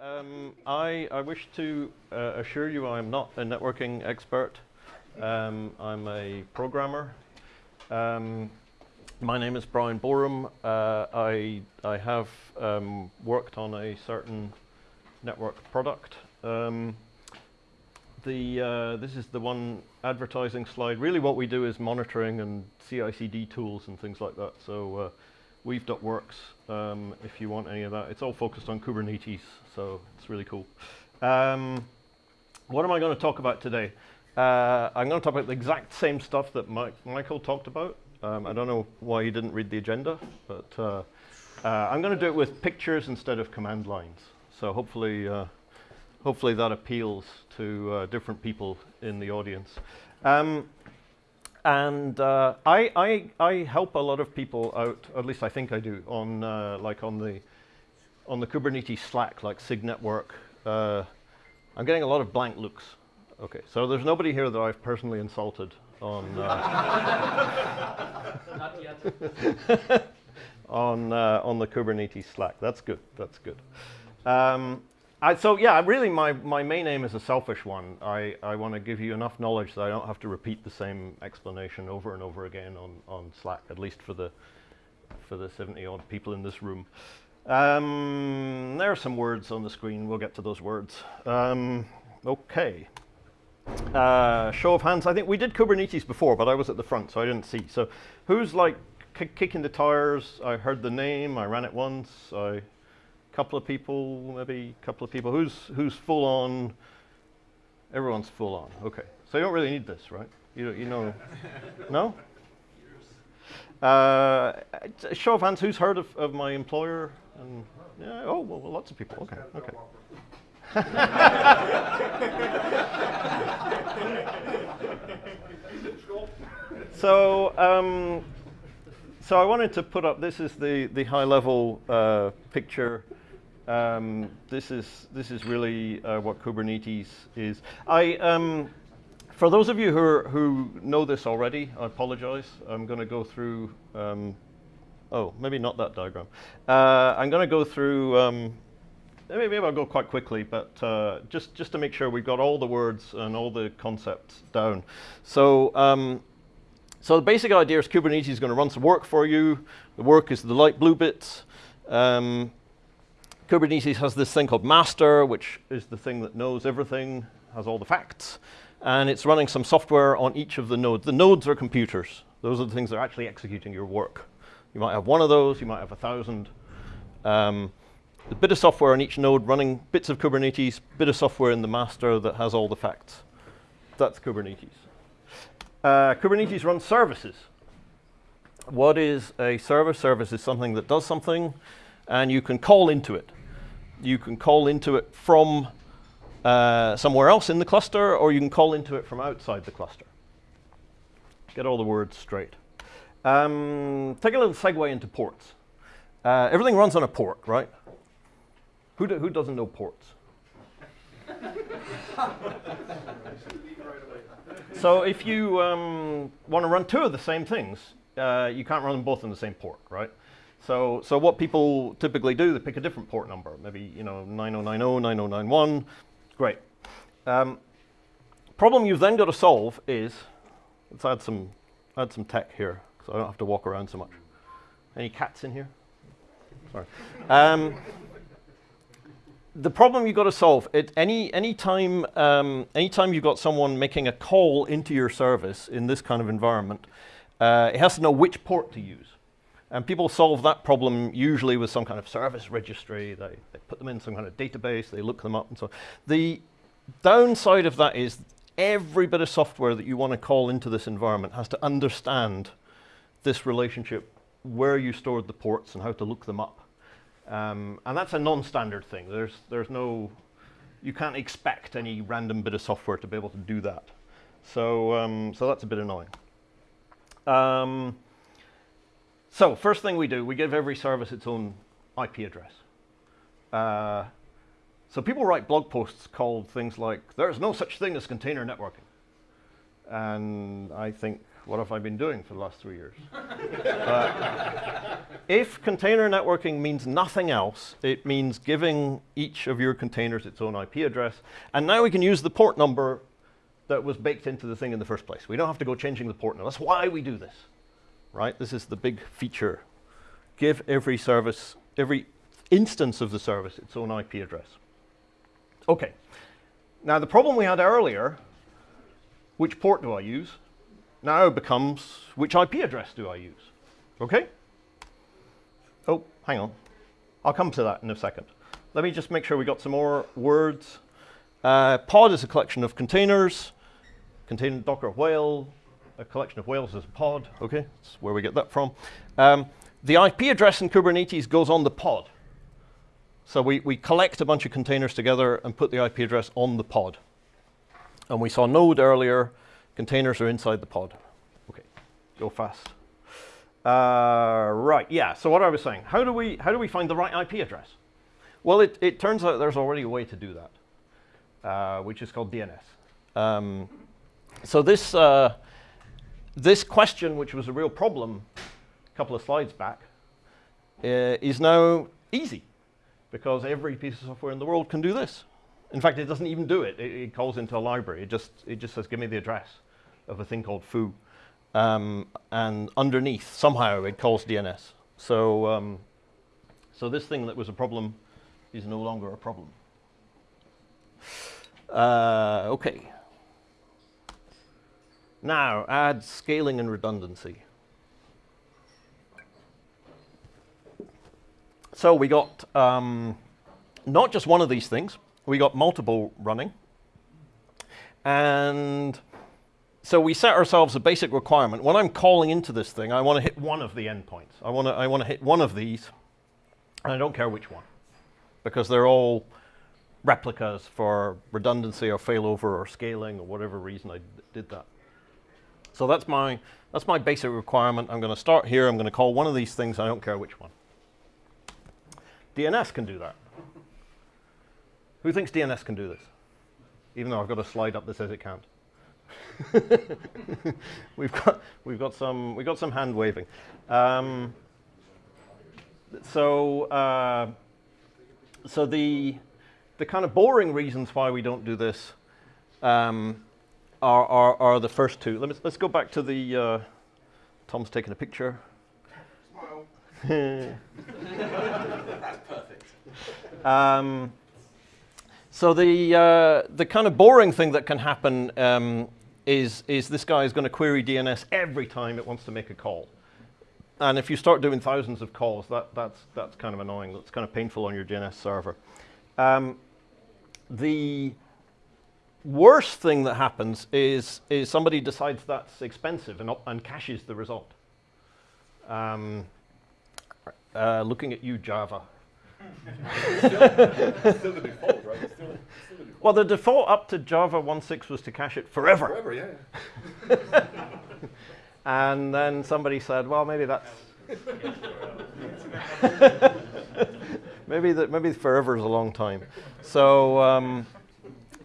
Um, I, I wish to uh, assure you I'm not a networking expert. Um, I'm a programmer. Um, my name is Bryan Boreham. Uh, I, I have um, worked on a certain network product. Um, the, uh, this is the one advertising slide. Really what we do is monitoring and CI/CD tools and things like that. So uh, Weave.works, um, if you want any of that. It's all focused on Kubernetes, so it's really cool. Um, what am I going to talk about today? Uh, I'm going to talk about the exact same stuff that Mike, Michael talked about. Um, I don't know why he didn't read the agenda, but uh, uh, I'm going to do it with pictures instead of command lines. So hopefully, uh, hopefully that appeals to uh, different people in the audience. Um, and uh, I, I, I help a lot of people out, at least I think I do, on uh, like on the on the Kubernetes Slack, like SIG Network. Uh, I'm getting a lot of blank looks. Okay, so there's nobody here that I've personally insulted on uh, Not yet. on uh, on the Kubernetes Slack. That's good. That's good. Um, I, so yeah, really my, my main aim is a selfish one. I, I want to give you enough knowledge that I don't have to repeat the same explanation over and over again on, on Slack, at least for the, for the 70 odd people in this room. Um, there are some words on the screen. We'll get to those words. Um, okay. Uh, show of hands. I think we did Kubernetes before, but I was at the front, so I didn't see. So who's like kicking the tires? I heard the name. I ran it once. I couple of people, maybe a couple of people. Who's who's full on? Everyone's full on. Okay, so you don't really need this, right? You you know, no. Uh, show of hands. Who's heard of, of my employer? And yeah, oh well, well lots of people. Okay, okay. so um, so I wanted to put up. This is the the high level uh, picture um, this is this is really uh, what Kubernetes is. I um, for those of you who are, who know this already, I apologize. I'm going to go through. Um, oh, maybe not that diagram. Uh, I'm going to go through. Um, maybe I'll go quite quickly, but uh, just just to make sure we've got all the words and all the concepts down. So. Um, so the basic idea is Kubernetes is going to run some work for you. The work is the light blue bits. Kubernetes has this thing called master, which is the thing that knows everything, has all the facts, and it's running some software on each of the nodes. The nodes are computers. Those are the things that are actually executing your work. You might have one of those, you might have a thousand. Um, a bit of software on each node running bits of Kubernetes, bit of software in the master that has all the facts. That's Kubernetes. Uh, Kubernetes runs services. What is a service? Service is something that does something, and you can call into it you can call into it from uh, somewhere else in the cluster, or you can call into it from outside the cluster. Get all the words straight. Um, take a little segue into ports. Uh, everything runs on a port, right? Who, do, who doesn't know ports? so if you um, want to run two of the same things, uh, you can't run them both on the same port, right? So, so what people typically do, they pick a different port number, maybe you know 9090, 9091, great. Um, problem you've then got to solve is, let's add some, add some tech here, so I don't have to walk around so much. Any cats in here? Sorry. Um, the problem you've got to solve, it, any, any time, um, anytime you've got someone making a call into your service in this kind of environment, uh, it has to know which port to use. And people solve that problem usually with some kind of service registry. They, they put them in some kind of database, they look them up and so on. The downside of that is every bit of software that you want to call into this environment has to understand this relationship, where you stored the ports and how to look them up. Um, and that's a non-standard thing. There's, there's no, you can't expect any random bit of software to be able to do that. So, um, so that's a bit annoying. Um, so first thing we do, we give every service its own IP address. Uh, so people write blog posts called things like, there's no such thing as container networking. And I think, what have I been doing for the last three years? uh, if container networking means nothing else, it means giving each of your containers its own IP address. And now we can use the port number that was baked into the thing in the first place. We don't have to go changing the port number. That's why we do this, right? This is the big feature. Give every service, every instance of the service its own IP address. Okay. Now the problem we had earlier, which port do I use, now becomes which IP address do I use? Okay? Oh, hang on. I'll come to that in a second. Let me just make sure we got some more words. Uh, pod is a collection of containers. Container Docker whale, a collection of whales is a pod. Okay, that's where we get that from. Um, the IP address in Kubernetes goes on the pod. So we, we collect a bunch of containers together and put the IP address on the pod. And we saw node earlier. Containers are inside the pod. Okay, go fast. Uh, right, yeah, so what I was saying, how do we, how do we find the right IP address? Well, it, it turns out there's already a way to do that, uh, which is called DNS. Um, so this, uh, this question, which was a real problem a couple of slides back, uh, is now easy because every piece of software in the world can do this. In fact, it doesn't even do it. It, it calls into a library. It just, it just says, give me the address of a thing called foo. Um, and underneath, somehow, it calls DNS. So, um, so this thing that was a problem is no longer a problem. Uh, okay. Now, add scaling and redundancy. So we got um, not just one of these things, we got multiple running. And so we set ourselves a basic requirement. When I'm calling into this thing, I want to hit one of the endpoints. I want to I want to hit one of these, and I don't care which one, because they're all replicas for redundancy or failover or scaling or whatever reason I did that. So that's my that's my basic requirement. I'm going to start here. I'm going to call one of these things. I don't care which one. DNS can do that. Who thinks DNS can do this? Even though I've got a slide up that says it can't. we've got we've got some we've got some hand waving. Um, so uh, so the the kind of boring reasons why we don't do this um, are, are, are the first two. Let us let's go back to the uh, Tom's taking a picture. Smile. That's perfect. Um, so the uh, the kind of boring thing that can happen um, is is this guy is going to query DNS every time it wants to make a call, and if you start doing thousands of calls, that that's that's kind of annoying. That's kind of painful on your DNS server. Um, the worst thing that happens is is somebody decides that's expensive and and caches the result. Um, uh, looking at you, Java. still, still the default, right? Still, still the default. Well, the default up to Java 1.6 was to cache it forever. Forever, yeah. yeah. And then somebody said, well, maybe that's. maybe that maybe forever is a long time. So, um,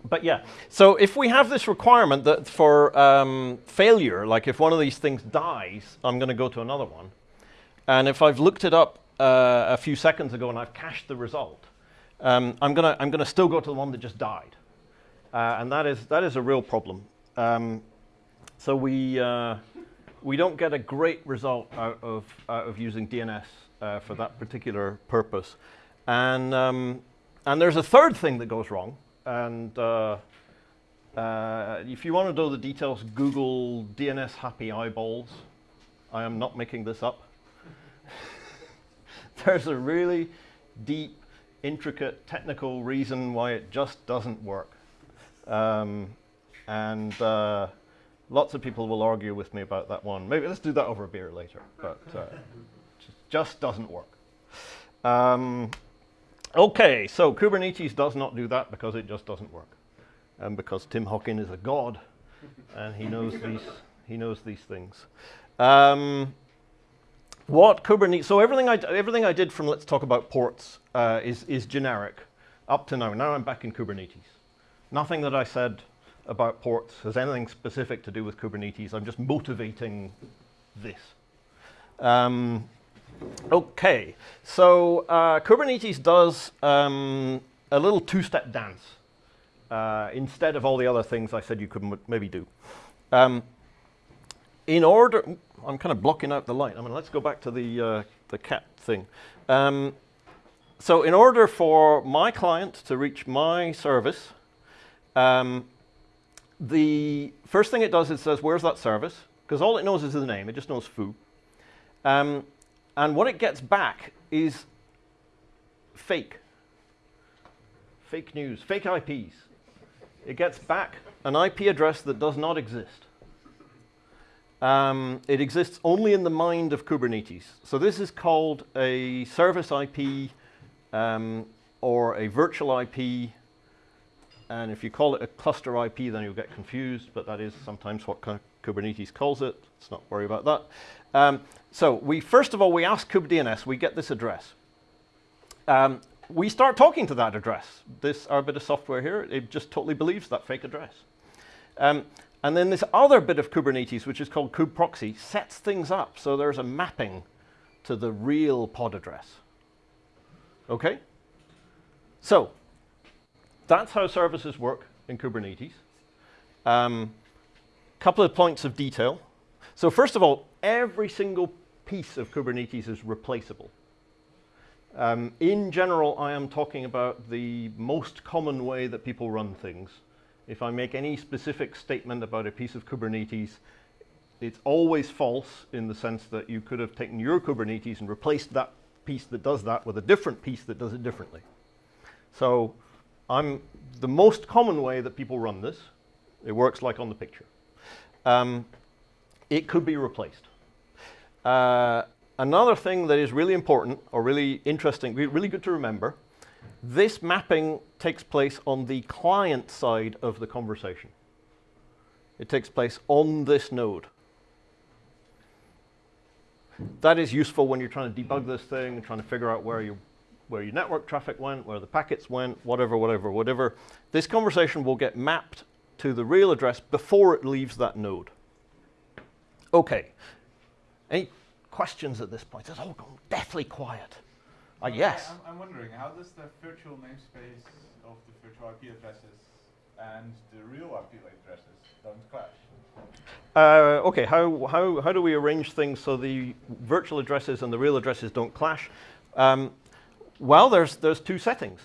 but yeah. So if we have this requirement that for um, failure, like if one of these things dies, I'm going to go to another one. And if I've looked it up uh, a few seconds ago and I've cached the result, um, I'm going to I'm to still go to the one that just died, uh, and that is that is a real problem. Um, so we uh, we don't get a great result out of out of using DNS uh, for that particular purpose, and um, and there's a third thing that goes wrong, and uh, uh, if you want to know the details, Google DNS happy eyeballs. I am not making this up. there's a really deep, intricate, technical reason why it just doesn't work. Um, and uh, lots of people will argue with me about that one. Maybe let's do that over a beer later, but uh, just, doesn't work. Um, okay, so Kubernetes does not do that because it just doesn't work. And because Tim Hockin is a god and he knows these, he knows these things. Um, what Kubernetes, so everything I, everything I did from let's talk about ports uh, is, is generic up to now. Now I'm back in Kubernetes. Nothing that I said about ports has anything specific to do with Kubernetes. I'm just motivating this. Um, Okay, so uh, Kubernetes does um, a little two-step dance uh, instead of all the other things I said you could maybe do. Um, in order, I'm kind of blocking out the light. I mean, let's go back to the uh, the cat thing. Um, so, in order for my client to reach my service, um, the first thing it does is says, "Where's that service?" Because all it knows is the name. It just knows foo. And what it gets back is fake. Fake news, fake IPs. It gets back an IP address that does not exist. Um, it exists only in the mind of Kubernetes. So this is called a service IP um, or a virtual IP. And if you call it a cluster IP, then you'll get confused, but that is sometimes what Kubernetes calls it. Let's not worry about that. Um, so we first of all, we ask kubedns, we get this address. Um, we start talking to that address. This, our bit of software here, it just totally believes that fake address. Um, and then this other bit of Kubernetes, which is called kubeproxy, sets things up. So there's a mapping to the real pod address. Okay? So that's how services work in Kubernetes. A um, couple of points of detail. So first of all, every single piece of Kubernetes is replaceable. Um, in general, I am talking about the most common way that people run things. If I make any specific statement about a piece of Kubernetes, it's always false in the sense that you could have taken your Kubernetes and replaced that piece that does that with a different piece that does it differently. So I'm the most common way that people run this. It works like on the picture. Um, it could be replaced. Uh, another thing that is really important or really interesting, really good to remember, this mapping takes place on the client side of the conversation. It takes place on this node. That is useful when you're trying to debug this thing and trying to figure out where, you, where your network traffic went, where the packets went, whatever, whatever, whatever. This conversation will get mapped to the real address before it leaves that node. Okay. Any questions at this point? It's all gone deathly quiet. Yes. I'm, I'm, wondering, how does the virtual namespace of the virtual IP addresses and the real IP addresses don't clash? Uh, okay, how, how, how do we arrange things so the virtual addresses and the real addresses don't clash? Um, well, there's, there's two settings.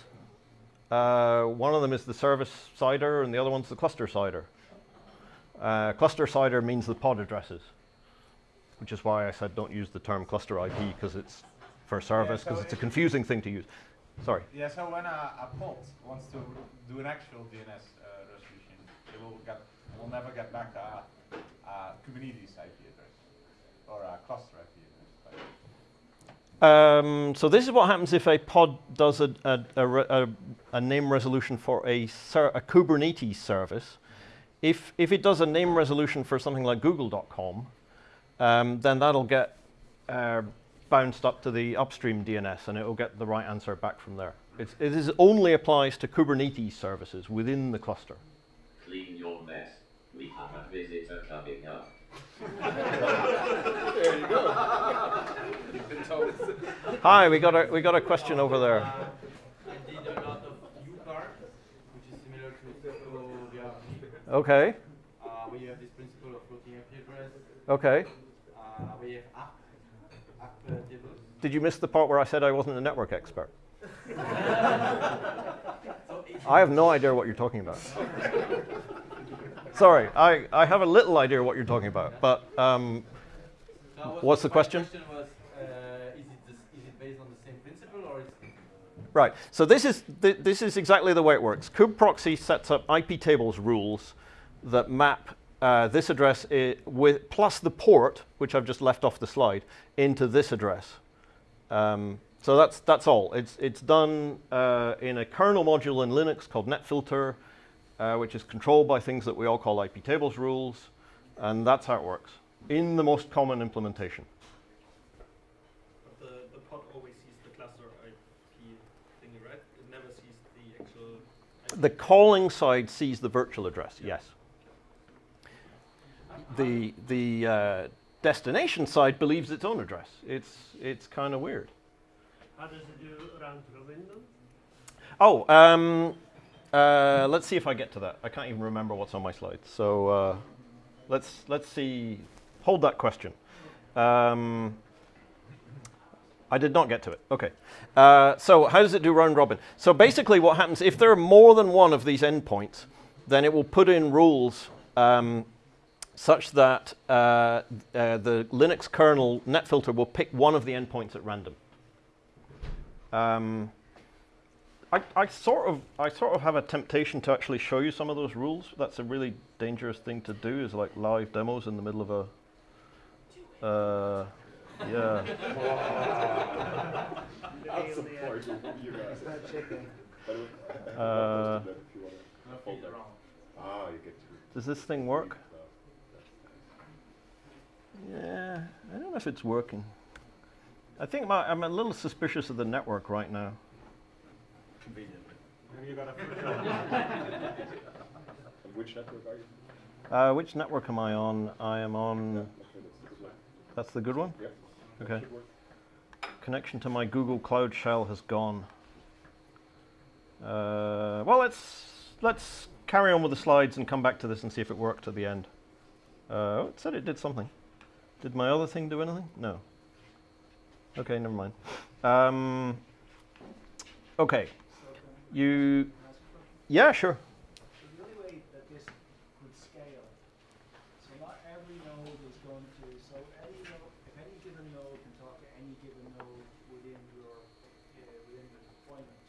Uh, one of them is the service CIDR and the other one's the cluster CIDR. Uh, cluster CIDR means the pod addresses, which is why I said don't use the term cluster IP because it's for service because yeah, so it's a confusing thing to use. Sorry. Yeah, so when a, a pod wants to do an actual DNS uh, resolution, it will get it will never get back a, a Kubernetes IP address or a cluster IP address. Um, so this is what happens if a pod does a, a, a, a name resolution for a, a Kubernetes service. If, if it does a name resolution for something like google.com, um, then that'll get uh, bounced up to the upstream DNS and it will get the right answer back from there. It's, it is only applies to Kubernetes services within the cluster. Clean your mess. We have a visitor coming up. there you go. You've been told. Hi, we got a we got a question over there. Uh, I did a lot of UCAR, which is similar to Okay. Uh, we have this principle of floating IP address. Okay. Uh, we have app did you miss the part where I said I wasn't a network expert? I have no idea what you're talking about. Sorry, I, I have a little idea what you're talking about, but um, what's the question? question was, uh, is, it this, is, it based on the same principle or is Right, so this is, th this is exactly the way it works. kubeproxy sets up IP tables rules that map uh, this address with plus the port, which I've just left off the slide, into this address. Um, so that's that's all. It's it's done uh, in a kernel module in Linux called netfilter, uh, which is controlled by things that we all call IP tables rules, and that's how it works in the most common implementation. But the, the pod always sees the cluster IP thingy, right? It never sees the actual. IP the calling side sees the virtual address. Yeah. Yes. The the uh, destination side believes its own address. It's, it's kind of weird. How does it do round robin then? Oh, um, uh, let's see if I get to that. I can't even remember what's on my slides. So uh, let's, let's see. Hold that question. Um, I did not get to it. Okay. Uh, so how does it do round robin? So basically what happens, if there are more than one of these endpoints, then it will put in rules um, such that uh, uh, the Linux kernel netfilter will pick one of the endpoints at random. Um, I, I sort of I sort of have a temptation to actually show you some of those rules. That's a really dangerous thing to do. Is like live demos in the middle of a. Uh, yeah. That's the point you guys. But Uh, if you wanna No hold feet that. around. Ah, you get to. Does this thing work? Stuff. Yeah, I don't know if it's working. I think my, I'm a little suspicious of the network right now. Maybe you got a first one. Which network are you? Uh, which network am I on? I am on. Okay, that's the good one. That's the good one. Yep. Okay. Connection to my Google Cloud Shell has gone. Uh, well, let's let's carry on with the slides and come back to this and see if it worked at the end. Uh, oh, it said it did something. Did my other thing do anything? No. Okay, never mind. Um, okay, you. Yeah, sure. So the only way that this could scale, so not every node is going to, so any any given node can talk to any given node within your, within the deployment,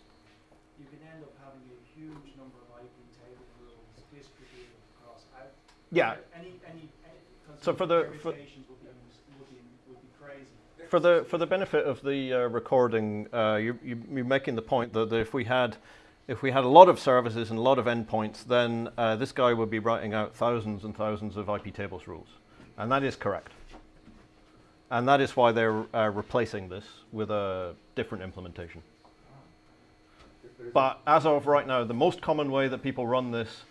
you can end up having a huge number of IP table rules distributed across out. Yeah. Any, any, any, So for the- for- permutations would be, would be, would be crazy. For the for the benefit of the uh, recording, uh, you, you, you're making the point that if we had if we had a lot of services and a lot of endpoints, then uh, this guy would be writing out thousands and thousands of IP tables rules, and that is correct. And that is why they're uh, replacing this with a different implementation. But as of right now, the most common way that people run this,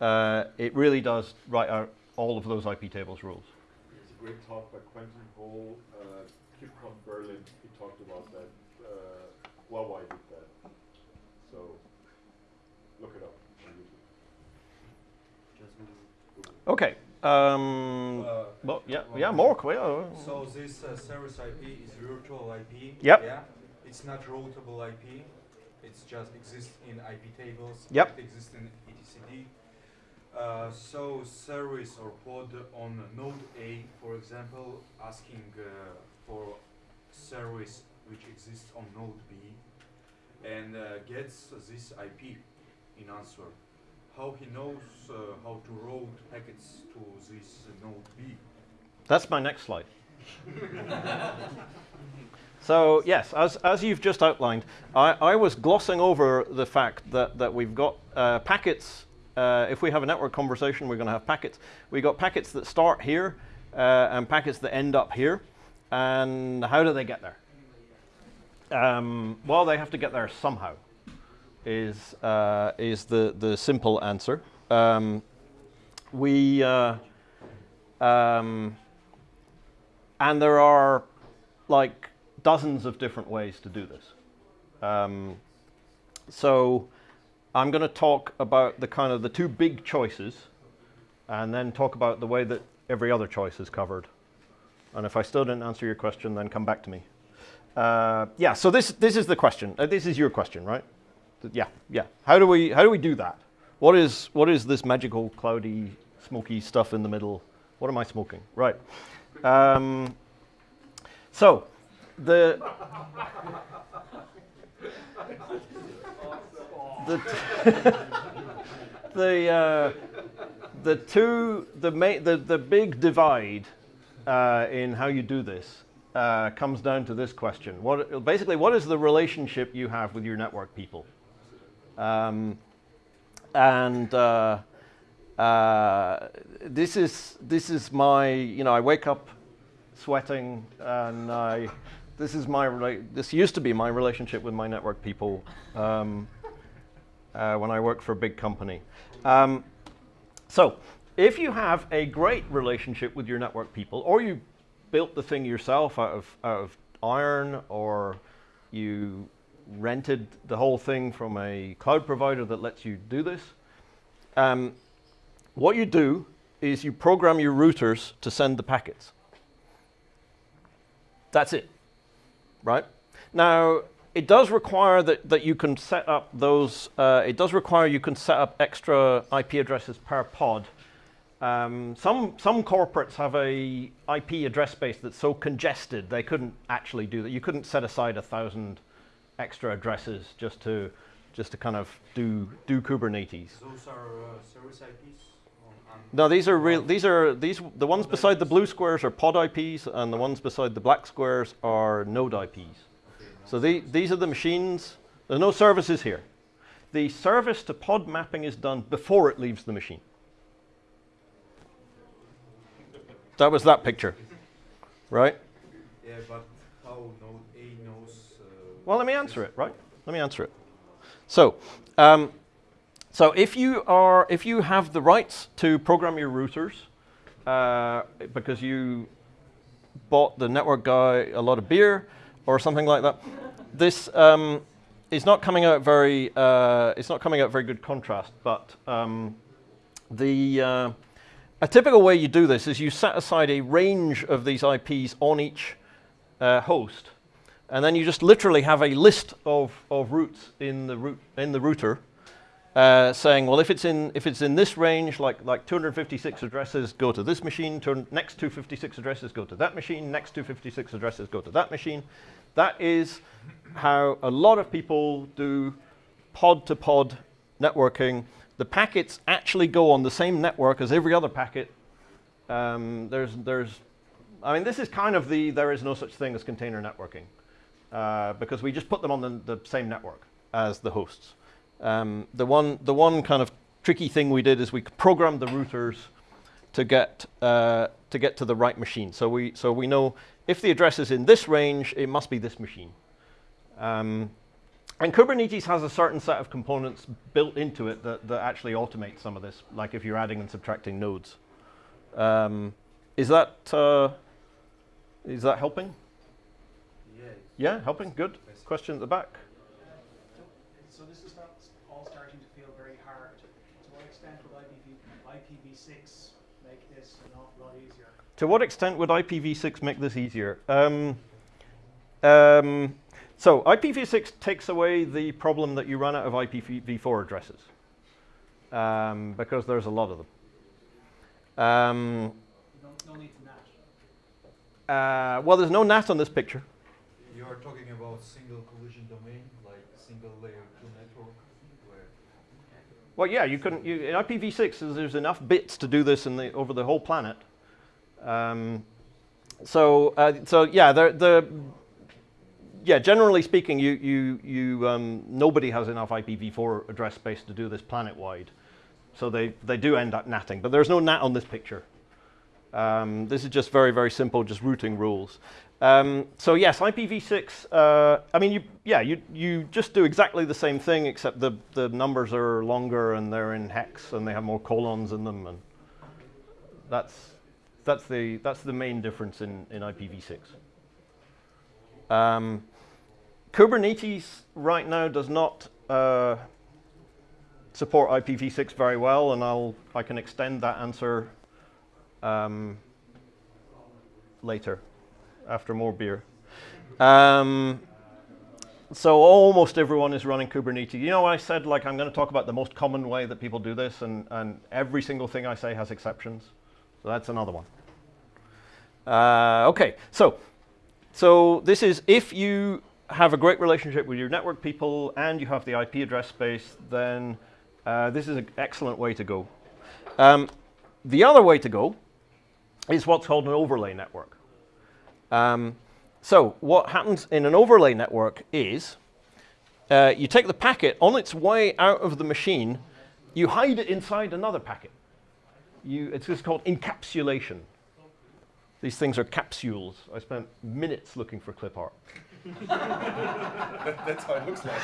uh, it really does write out all of those IP tables rules. Great talk by Quentin Hall, uh, KubeCon Berlin. He talked about that. Uh, Huawei did that. So look it up on YouTube. Okay. Um, Uh, well, yeah, well, yeah, more. qu- yeah. So this uh, service IP is virtual IP. Yep. Yeah. It's not routable IP. It's just exists in IP tables. Yep. It exists in etcd. Uh, so service or pod on node A, for example, asking uh, for service which exists on node B, and uh, gets this IP in answer. How he knows uh, how to route packets to this node B? That's my next slide. so yes, as, as you've just outlined, I, I was glossing over the fact that, that we've got uh, packets. Uh, if we have a network conversation, we're going to have packets. We've got packets that start here uh, and packets that end up here. And how do they get there? Um, well, they have to get there somehow. Is uh, is the the simple answer? Um, we uh, um, and there are like dozens of different ways to do this. Um, so I'm going to talk about the kind of the two big choices, and then talk about the way that every other choice is covered. And if I still didn't answer your question, then come back to me. Uh, yeah. So this this is the question. Uh, this is your question, right? Yeah. Yeah. How do we how do we do that? What is what is this magical cloudy smoky stuff in the middle? What am I smoking? Right. Um, so the the the uh, the two the the the big divide uh, in how you do this uh, comes down to this question: What basically what is the relationship you have with your network people? Um, and uh, uh, this is this is my you know I wake up sweating and I this is my this used to be my relationship with my network people um, uh, when I worked for a big company. Um, so if you have a great relationship with your network people, or you built the thing yourself out of, out of iron or you rented the whole thing from a cloud provider that lets you do this, um, what you do is you program your routers to send the packets. That's it, right? Now, it does require that, that you can set up those, uh, it does require you can set up extra IP addresses per pod. Um, some, some corporates have a IP address space that's so congested they couldn't actually do that. You couldn't set aside a thousand extra addresses just to, just to kind of do, do Kubernetes. Those are uh, service IPs. No, these are real. These are these. The ones beside the blue squares are pod IPs, and the ones beside the black squares are node IPs. okay, So the, these are the machines. There's no services here. The service to pod mapping is done before it leaves the machine. That was that picture, right? Yeah, but how Node A knows? Uh, Well, let me answer it, right? Let me answer it. So, um, so if you are, if you have the rights to program your routers, uh, because you bought the network guy a lot of beer or something like that, this um, is not coming out very. Uh, it's not coming out very good contrast. But um, the uh, a typical way you do this is you set aside a range of these IPs on each uh, host, and then you just literally have a list of, of routes in the root in the router, uh, saying, well, if it's in if it's in this range, like like 256 addresses go to this machine, next 256 addresses go to that machine, next 256 addresses go to that machine. That is how a lot of people do pod to pod networking. The packets actually go on the same network as every other packet. Um, there's there's I mean, this is kind of the there is no such thing as container networking uh, because we just put them on the, the same network as the hosts. Um, the one the one kind of tricky thing we did is we programmed the routers to get uh, to get to the right machine. So we so we know if the address is in this range, it must be this machine. Um, and Kubernetes has a certain set of components built into it that, that actually automate some of this, like if you're adding and subtracting nodes. Um, is that uh, is that helping? yeah. Yeah, helping. Good. Question at the back. So this is not all starting to feel very hard. To what extent would IPv, IPv6 make this an awful lot easier? To what extent would IPv6 make this easier? Um, um, so IPv6 takes away the problem that you run out of IPv4 addresses um, because there's a lot of them. Um, No, no need to NAT. uh, well, there's no NAT on this picture. You are talking about single collision domain, like single layer two network, where Well, yeah, you couldn't. You, in IPv6, is- there's enough bits to do this in the, over the whole planet. Um, so, uh, so yeah, the, the yeah, generally speaking, you, you, you, um, nobody has enough IPv4 address space to do this planet-wide. So they, they do end up natting, but there's no nat on this picture. Um, this is just very, very simple, just routing rules. Um, so yes, IPv6, uh, I mean, you, yeah, you, you just do exactly the same thing, except the, the numbers are longer and they're in hex and they have more colons in them. And that's, that's, the, that's the main difference in, in IPv6. Um, Kubernetes right now does not uh, support IPv6 very well, and I'll, I can extend that answer um, later after more beer. Um, so almost everyone is running Kubernetes. You know, I said like I'm going to talk about the most common way that people do this, and, and every single thing I say has exceptions. So that's another one. Uh, okay, so so this is if you have a great relationship with your network people and you have the IP address space, then uh, this is an excellent way to go. Um, the other way to go is what's called an overlay network. Um, so what happens in an overlay network is uh, you take the packet on its way out of the machine, you hide it inside another packet. You, it's just called encapsulation. These things are capsules. I spent minutes looking for clip art. That's how it looks like.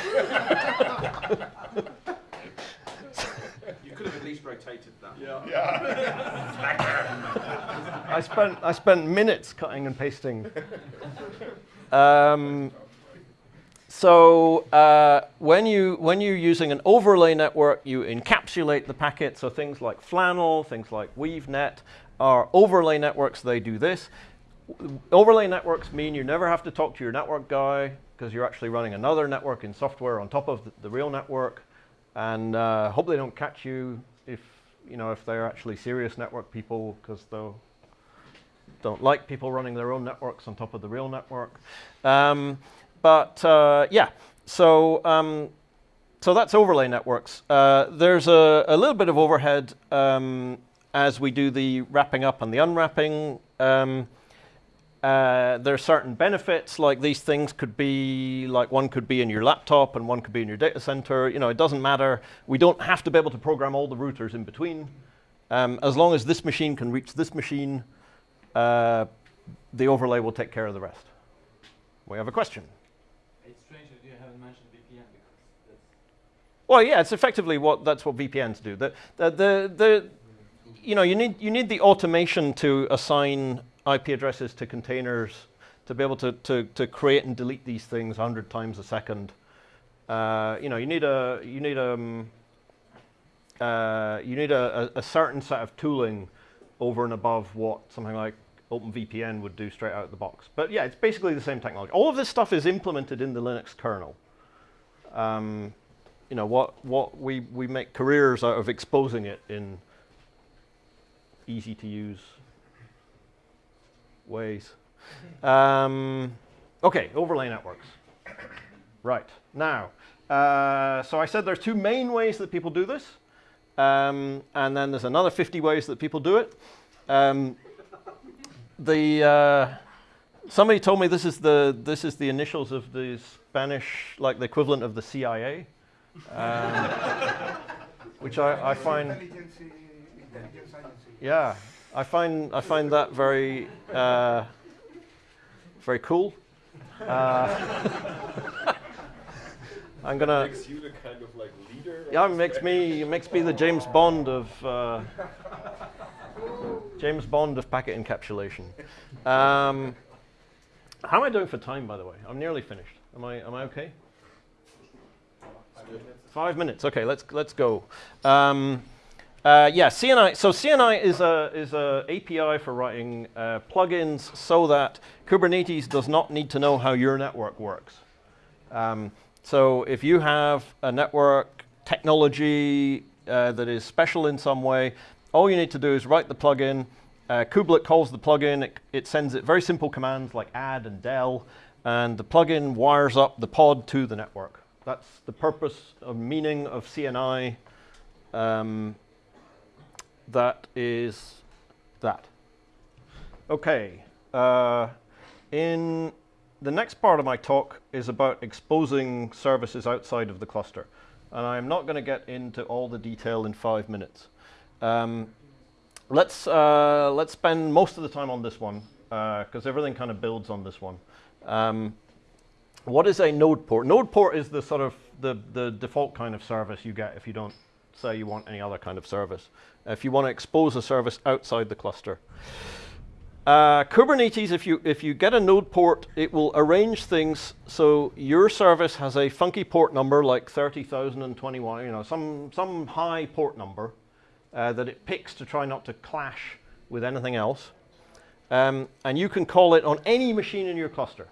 You could have at least rotated that. Yeah. I spent I spent minutes cutting and pasting. Um, so uh, when you when you're using an overlay network, you encapsulate the packet. So things like Flannel, things like WeaveNet are overlay networks. They do this. Overlay networks mean you never have to talk to your network guy because you're actually running another network in software on top of the, the real network, and uh, hope they don't catch you if you know if they're actually serious network people because they'll don't like people running their own networks on top of the real network. Um, but uh, yeah, so um, so that's overlay networks. Uh, there's a, a, little bit of overhead um, as we do the wrapping up and the unwrapping. Um, uh, there are certain benefits, like these things could be, like one could be in your laptop and one could be in your data center. You know, it doesn't matter. We don't have to be able to program all the routers in between. Um, as long as this machine can reach this machine, uh, the overlay will take care of the rest. We have a question. It's strange that you haven't mentioned VPN because that's well, yeah, it's effectively what that's what VPNs do. The, the, the, the, you know, you need you need the automation to assign IP addresses to containers to be able to, to, to create and delete these things 100 times a second. Uh, you know, you need a you need um, uh, you need a, a, certain set of tooling over and above what something like OpenVPN would do straight out of the box. But yeah, it's basically the same technology. All of this stuff is implemented in the Linux kernel. Um, you know, what what we we make careers out of exposing it in easy to use ways. Um, okay, overlay networks. Right, now, uh, so I said there's two main ways that people do this, um, and then there's another 50 ways that people do it. Um, the uh, somebody told me this is the this is the initials of the Spanish, like the equivalent of the CIA, um, which I, I find. Yeah, I find I find that very uh, very cool. Uh, I'm gonna. Makes you the kind of like leader. Yeah, it makes me makes me the James Bond of uh, James Bond of packet encapsulation. Um, how am I doing for time, by the way? I'm nearly finished. Am I am I okay? Five minutes. Okay, let's let's go. Um, uh, yeah, CNI. So CNI is a is a API for writing uh, plugins so that Kubernetes does not need to know how your network works. Um, so if you have a network technology uh, that is special in some way, all you need to do is write the plugin. Uh, Kubelet calls the plugin. It, it sends it very simple commands like add and del, and the plugin wires up the pod to the network. That's the purpose of meaning of CNI. Um, that is that. Okay, uh, in the next part of my talk is about exposing services outside of the cluster. And I'm not going to get into all the detail in five minutes. Um, let's, uh, let's spend most of the time on this one, because uh, everything kind of builds on this one. Um, what is a node port? Node port is the sort of the, the default kind of service you get if you don't say you want any other kind of service if you want to expose a service outside the cluster. Uh, Kubernetes, if you, if you get a node port, it will arrange things so your service has a funky port number like 30,021, you know, some, some high port number uh, that it picks to try not to clash with anything else. Um, and you can call it on any machine in your cluster.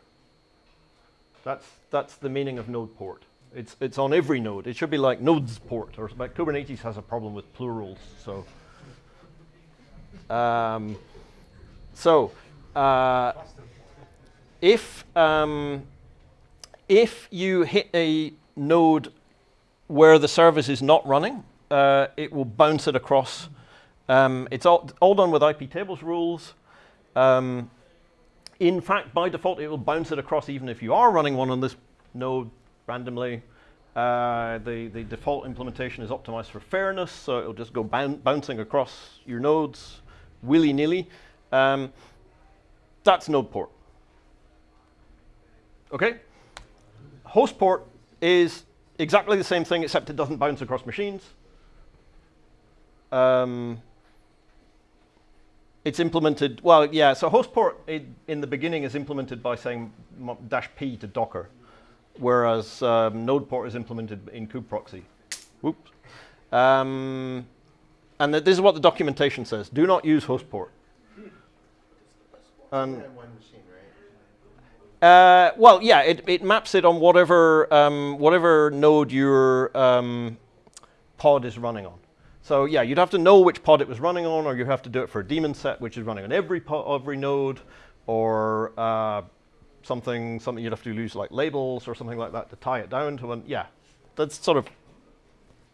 That's, that's the meaning of node port. It's, it's on every node. It should be like nodes port, or but Kubernetes has a problem with plurals. So, um, so uh, if um, if you hit a node where the service is not running, uh, it will bounce it across. Um, it's all, all done with iptables rules. Um, in fact, by default, it will bounce it across even if you are running one on this node randomly. Uh, the, the default implementation is optimized for fairness, so it'll just go bouncing across your nodes willy-nilly. Um, that's node port. Okay? Host port is exactly the same thing, except it doesn't bounce across machines. Um, it's implemented, well, yeah, so host port in, in the beginning is implemented by saying dash p to Docker, whereas um, node port is implemented in kubeproxy. Whoops. Um, and th- this is what the documentation says. Do not use host port. Um, one machine, right? uh, well, yeah, it, it maps it on whatever um, whatever node your um, pod is running on. So yeah, you'd have to know which pod it was running on, or you have to do it for a daemon set, which is running on every po- every node, or uh, something something you'd have to use like labels or something like that to tie it down to one. Yeah, that's sort of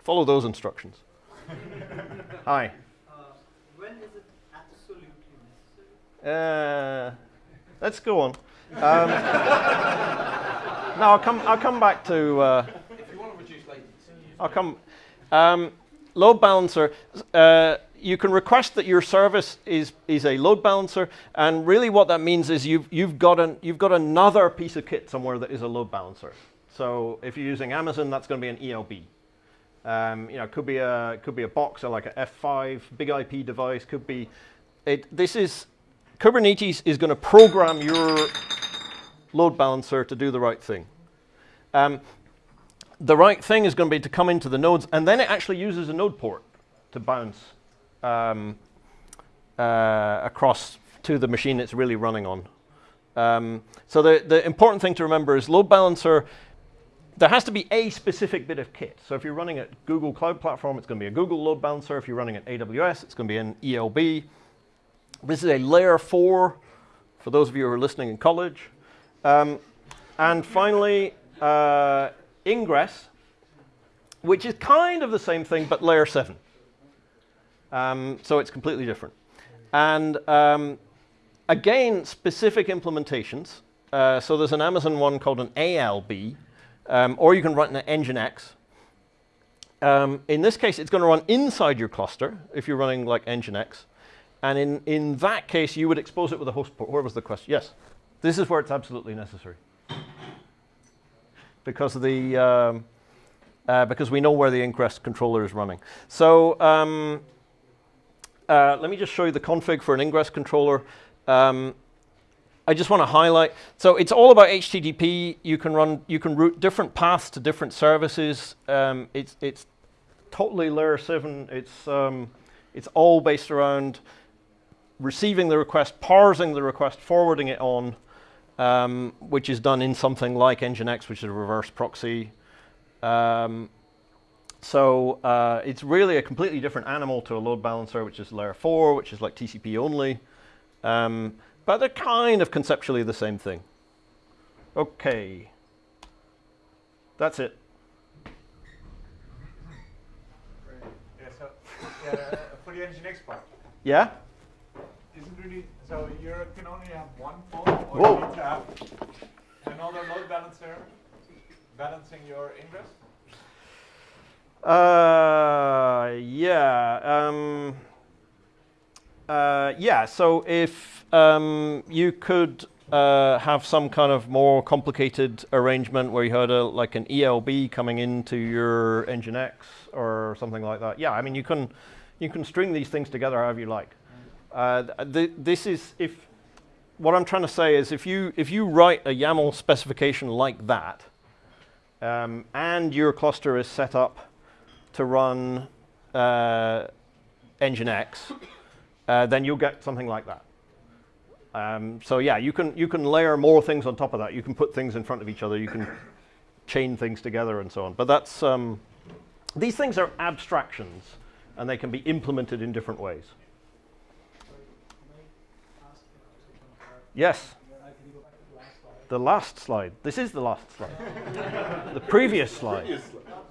follow those instructions. Hi. Uh, when is it absolutely necessary? Uh, let's go on. Um, no, I'll come. I'll come back to. Uh, If you want to reduce latency, I'll come. Um, load balancer. Uh, you can request that your service is is a load balancer, and really what that means is you've you've got an you've got another piece of kit somewhere that is a load balancer. So if you're using Amazon, that's going to be an ELB. Um, you know, it could be a could be a box or like a F5 big IP device. Could be it. This is Kubernetes is going to program your load balancer to do the right thing. Um, the right thing is going to be to come into the nodes, and then it actually uses a node port to bounce um, uh, across to the machine it's really running on. Um, so the, the important thing to remember is load balancer, there has to be a specific bit of kit. So if you're running at Google Cloud Platform, it's going to be a Google load balancer. If you're running at AWS, it's going to be an ELB. This is a layer four for those of you who are listening in college. Um, and finally, uh, Ingress, which is kind of the same thing, but layer seven. Um, so it's completely different. And um, again, specific implementations. Uh, so there's an Amazon one called an ALB, um, or you can run an Nginx. Um, in this case, it's going to run inside your cluster if you're running like Nginx. And in, in that case, you would expose it with a host port. Where was the question? Yes. This is where it's absolutely necessary. Because of the um, uh, because we know where the Ingress controller is running. So um, uh, let me just show you the config for an Ingress controller. Um, I just want to highlight. So it's all about HTTP. You can run, you can route different paths to different services. Um, it's it's totally layer seven. It's um, it's all based around receiving the request, parsing the request, forwarding it on, um, which is done in something like Nginx, which is a reverse proxy. Um, so uh, it's really a completely different animal to a load balancer, which is layer four, which is like TCP only. Um, but they're kind of conceptually the same thing. Okay. That's it. yeah, so yeah, uh, for the Nginx part, Yeah? isn't really so you can only have one phone, or Whoa. you need to have another load balancer balancing your ingress. Uh, yeah. Um, uh, yeah. So if um, you could uh, have some kind of more complicated arrangement where you had a like an ELB coming into your Nginx or something like that. Yeah. I mean, you can you can string these things together however you like. Uh, th- th- this is if what I'm trying to say is if you if you write a YAML specification like that, um, and your cluster is set up to run uh, Nginx, uh, then you'll get something like that. Um, so yeah, you can you can layer more things on top of that. You can put things in front of each other. You can chain things together and so on. But that's um, these things are abstractions, and they can be implemented in different ways. Yes, the last slide. This is the last slide. the previous slide. Not,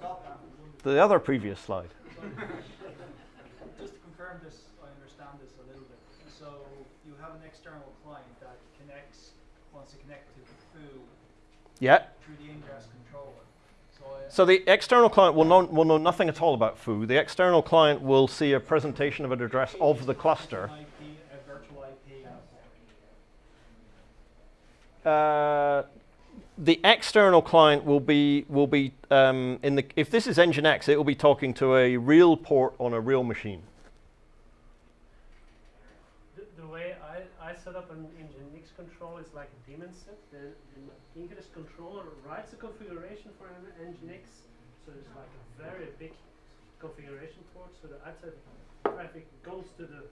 not that one. The other previous slide. Just to confirm this, I understand this a little bit. So you have an external client that connects, wants to connect to the foo Yeah. through the ingress controller. So, the external client will know, will know nothing at all about foo. The external client will see a presentation of an address of the cluster. IP, a virtual IP. Uh, the external client will be will be um, in the if this is Nginx, it will be talking to a real port on a real machine. The, the way I, I set up an Nginx control is like a daemon set. The, the Ingress controller writes a configuration for an Nginx, so it's like a very big configuration port. So the outside traffic goes to the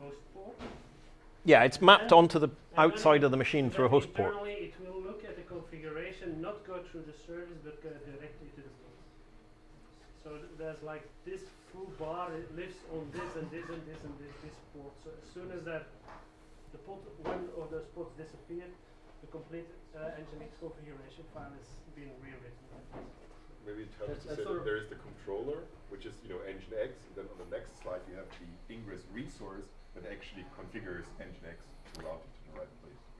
host port. Yeah, it's mapped And- onto the outside of the machine through a host port. It will look at the configuration, not go through the service, but go directly to the port. So th- there's like this foo bar, it lives on this and this and this and this, this port. So as soon as that, the port, one of those ports disappear, the complete uh, Nginx configuration file is being rewritten. Maybe it helps to say that there is the controller, which is you know Nginx, and then on the next slide you have the Ingress resource that actually configures Nginx to route it to the right place.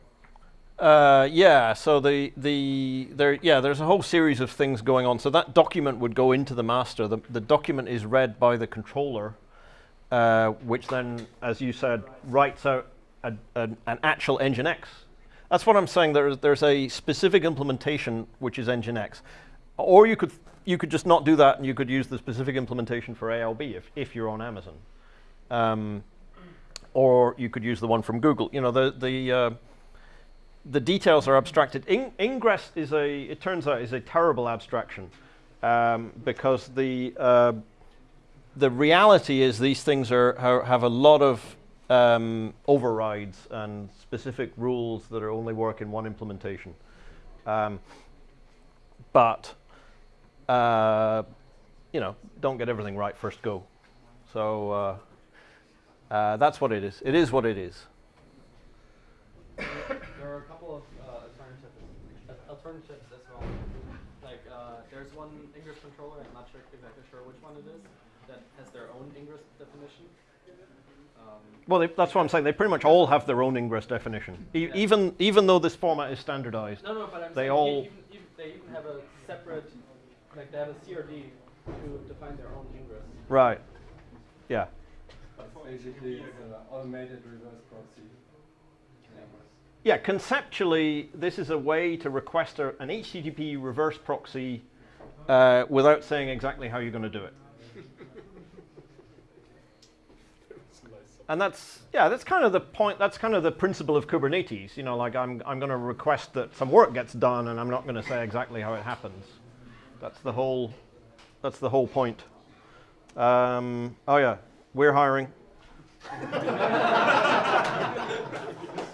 Uh, yeah, so the, the, there, yeah, there's a whole series of things going on. So that document would go into the master. The, the document is read by the controller, uh, which then, as you said, writes out a, an an actual Nginx. That's what I'm saying. There's, there's a specific implementation which is Nginx. Or you could, you could just not do that and you could use the specific implementation for ALB if, if you're on Amazon. Um, or you could use the one from Google. You know, the, the, uh, the details are abstracted. In, Ingress is a, it turns out, is a terrible abstraction um, because the uh, the reality is these things are, are have a lot of um, overrides and specific rules that are only work in one implementation. Um, but uh, you know, don't get everything right first go. So uh, uh, that's what it is. It is what it is. There are a couple of uh, alternatives, alternatives as well. Like uh, there's one Ingress controller. I'm not sure exactly sure which one it is that has their own Ingress definition. Um, Well, they, that's what I'm saying. They pretty much all have their own Ingress definition, e- Yeah. even even though this format is standardized. no, no, but I'm They saying all- even, even, they even have a separate, like they have a CRD to define their own Ingress. Right. Yeah. Basically, it's an automated reverse proxy. Yeah. Conceptually, this is a way to request a, an HTTP reverse proxy uh, without saying exactly how you're going to do it. And that's yeah, that's kind of the point. That's kind of the principle of Kubernetes. You know, like I'm I'm going to request that some work gets done, and I'm not going to say exactly how it happens. That's the whole. That's the whole point. Um, oh yeah, we're hiring.